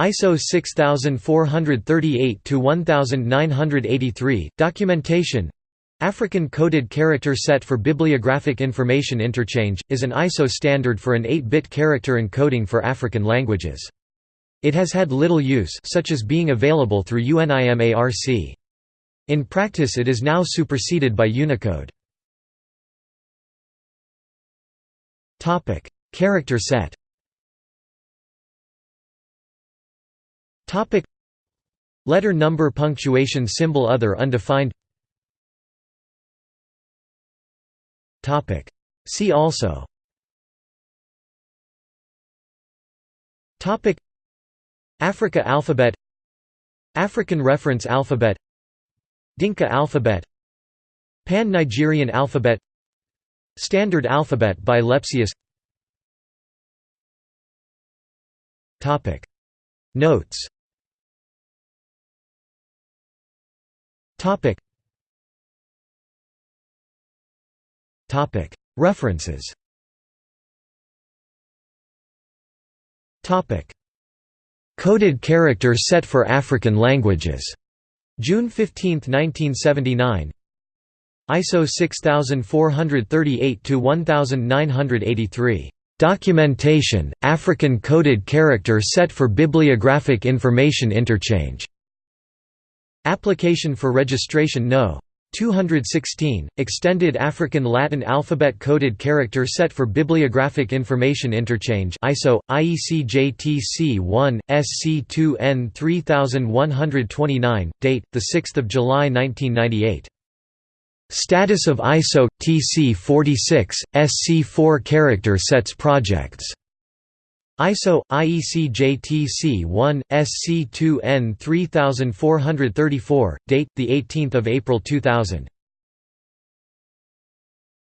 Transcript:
ISO 6438-1983, Documentation African Coded Character Set for Bibliographic Information Interchange, is an ISO standard for an 8-bit character encoding for African languages. It has had little use such as being available through UNIMARC. In practice it is now superseded by Unicode. Character set Letter number punctuation symbol other undefined. Topic. See also. Topic. Africa alphabet. African reference alphabet. Dinka alphabet. Pan-Nigerian alphabet. Standard alphabet by Lepsius. Notes References Topic. Coded character set for African languages. June 15, 1979 ISO 6438-1983. Documentation, African Coded Character Set for Bibliographic Information Interchange. Application for Registration No. 216, Extended African Latin Alphabet Coded Character Set for Bibliographic Information Interchange ISO, IEC JTC 1, SC2N 3129, date, 6 July 1998. Status of ISO, TC 46, SC4 Character Sets Projects ISO IEC JTC 1 SC2N 3434 date the 18th of April 2000